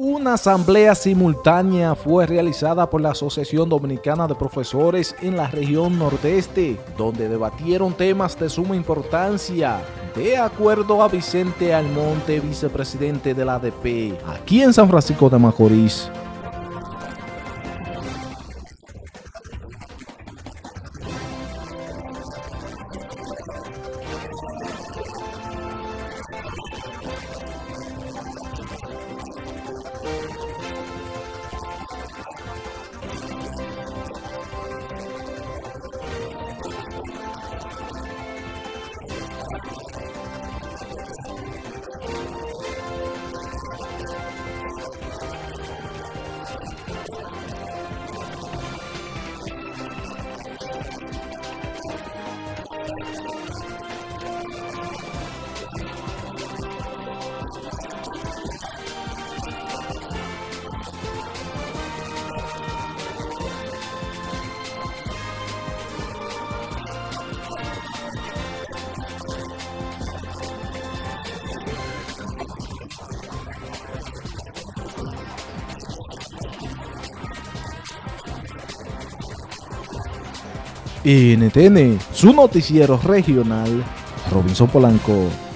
Una asamblea simultánea fue realizada por la Asociación Dominicana de Profesores en la región nordeste, donde debatieron temas de suma importancia, de acuerdo a Vicente Almonte, vicepresidente de la ADP, aquí en San Francisco de Macorís. NTN, su noticiero regional, Robinson Polanco.